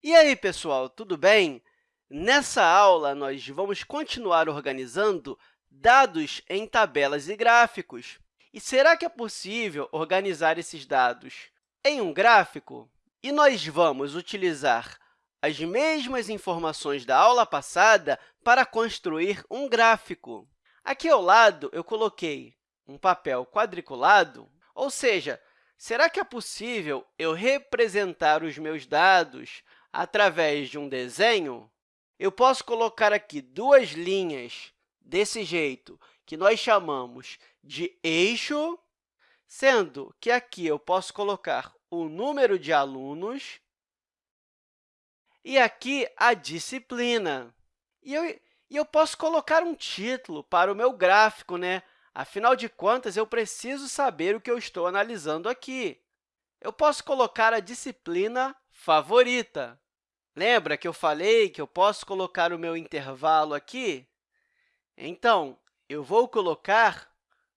E aí, pessoal, tudo bem? Nessa aula, nós vamos continuar organizando dados em tabelas e gráficos. E será que é possível organizar esses dados em um gráfico? E nós vamos utilizar as mesmas informações da aula passada para construir um gráfico. Aqui ao lado, eu coloquei um papel quadriculado, ou seja, será que é possível eu representar os meus dados através de um desenho? Eu posso colocar aqui duas linhas desse jeito, que nós chamamos de eixo, sendo que aqui eu posso colocar o número de alunos e aqui a disciplina. E eu, e eu posso colocar um título para o meu gráfico, né? Afinal de contas, eu preciso saber o que eu estou analisando aqui. Eu posso colocar a disciplina favorita. Lembra que eu falei que eu posso colocar o meu intervalo aqui? Então, eu vou colocar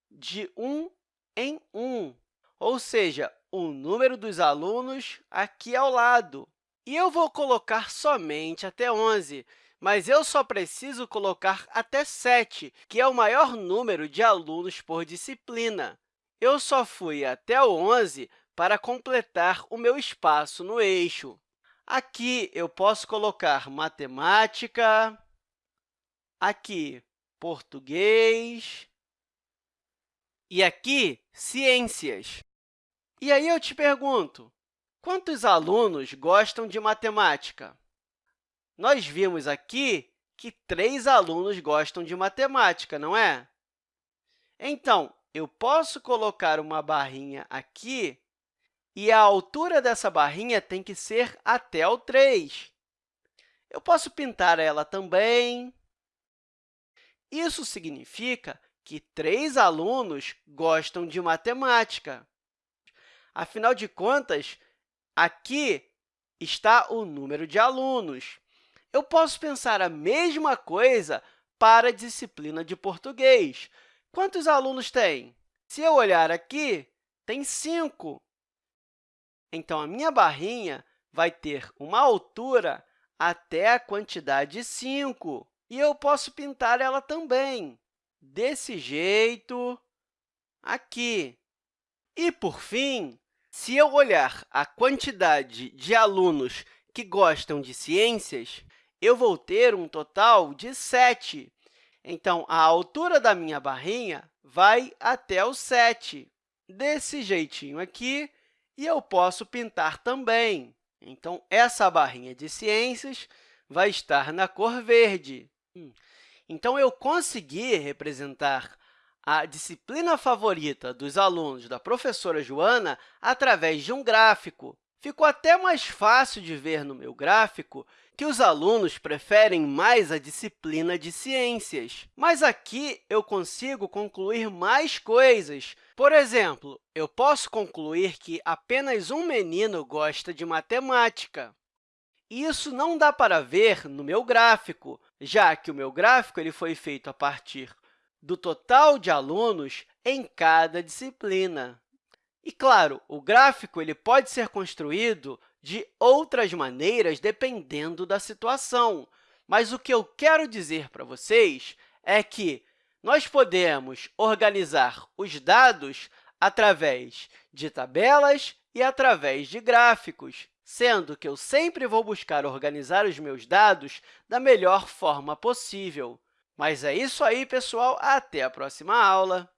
de 1 em 1, ou seja, o número dos alunos aqui ao lado. E eu vou colocar somente até 11, mas eu só preciso colocar até 7, que é o maior número de alunos por disciplina. Eu só fui até o 11 para completar o meu espaço no eixo. Aqui, eu posso colocar matemática, aqui, português, e aqui, ciências. E aí eu te pergunto, Quantos alunos gostam de matemática? Nós vimos aqui que três alunos gostam de matemática, não é? Então, eu posso colocar uma barrinha aqui e a altura dessa barrinha tem que ser até o 3. Eu posso pintar ela também. Isso significa que três alunos gostam de matemática. Afinal de contas, Aqui está o número de alunos. Eu posso pensar a mesma coisa para a disciplina de português. Quantos alunos tem? Se eu olhar aqui, tem 5. Então, a minha barrinha vai ter uma altura até a quantidade 5. E eu posso pintar ela também, desse jeito, aqui. E, por fim, se eu olhar a quantidade de alunos que gostam de ciências, eu vou ter um total de 7. Então, a altura da minha barrinha vai até o 7, desse jeitinho aqui, e eu posso pintar também. Então, essa barrinha de ciências vai estar na cor verde. Hum. Então, eu consegui representar a disciplina favorita dos alunos da professora Joana através de um gráfico. Ficou até mais fácil de ver no meu gráfico que os alunos preferem mais a disciplina de ciências. Mas aqui eu consigo concluir mais coisas. Por exemplo, eu posso concluir que apenas um menino gosta de matemática. Isso não dá para ver no meu gráfico, já que o meu gráfico ele foi feito a partir do total de alunos em cada disciplina. E, claro, o gráfico ele pode ser construído de outras maneiras, dependendo da situação. Mas o que eu quero dizer para vocês é que nós podemos organizar os dados através de tabelas e através de gráficos, sendo que eu sempre vou buscar organizar os meus dados da melhor forma possível. Mas é isso aí, pessoal. Até a próxima aula!